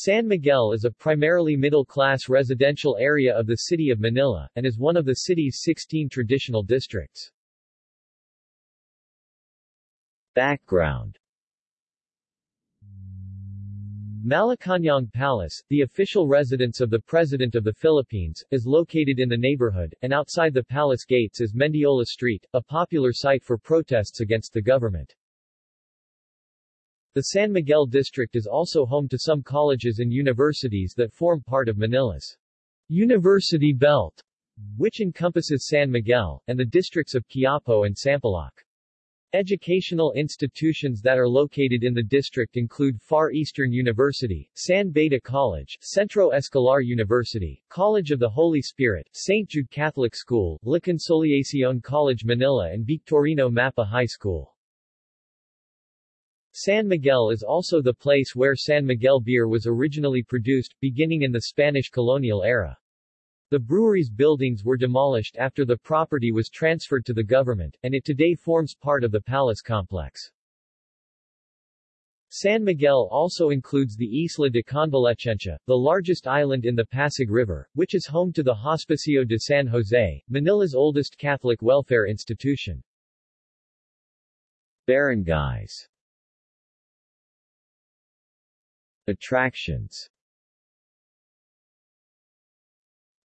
San Miguel is a primarily middle-class residential area of the city of Manila, and is one of the city's 16 traditional districts. Background Malacañang Palace, the official residence of the President of the Philippines, is located in the neighborhood, and outside the palace gates is Mendiola Street, a popular site for protests against the government. The San Miguel district is also home to some colleges and universities that form part of Manila's University Belt, which encompasses San Miguel, and the districts of Quiapo and Sampaloc. Educational institutions that are located in the district include Far Eastern University, San Beda College, Centro Escolar University, College of the Holy Spirit, St. Jude Catholic School, La Consolacion College Manila and Victorino Mapa High School. San Miguel is also the place where San Miguel beer was originally produced, beginning in the Spanish colonial era. The brewery's buildings were demolished after the property was transferred to the government, and it today forms part of the palace complex. San Miguel also includes the Isla de Convalecencia, the largest island in the Pasig River, which is home to the Hospicio de San Jose, Manila's oldest Catholic welfare institution. Barangays Attractions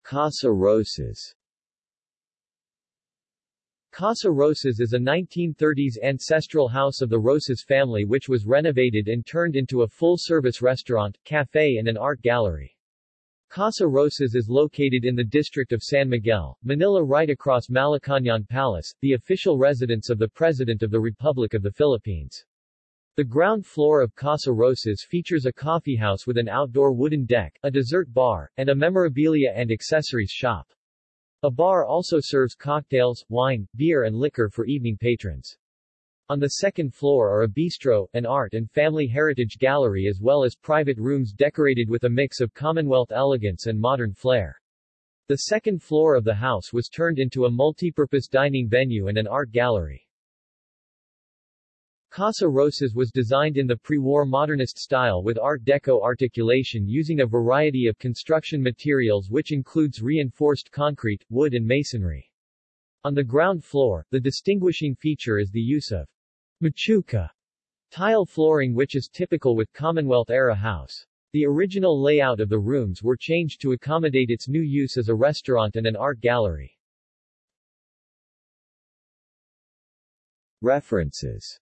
Casa Rosas Casa Rosas is a 1930s ancestral house of the Rosas family which was renovated and turned into a full-service restaurant, cafe and an art gallery. Casa Rosas is located in the district of San Miguel, Manila right across Malacañang Palace, the official residence of the President of the Republic of the Philippines. The ground floor of Casa Rosas features a coffeehouse with an outdoor wooden deck, a dessert bar, and a memorabilia and accessories shop. A bar also serves cocktails, wine, beer and liquor for evening patrons. On the second floor are a bistro, an art and family heritage gallery as well as private rooms decorated with a mix of Commonwealth elegance and modern flair. The second floor of the house was turned into a multipurpose dining venue and an art gallery. Casa Rosas was designed in the pre-war modernist style with Art Deco articulation using a variety of construction materials which includes reinforced concrete, wood and masonry. On the ground floor, the distinguishing feature is the use of machuca tile flooring which is typical with Commonwealth-era house. The original layout of the rooms were changed to accommodate its new use as a restaurant and an art gallery. References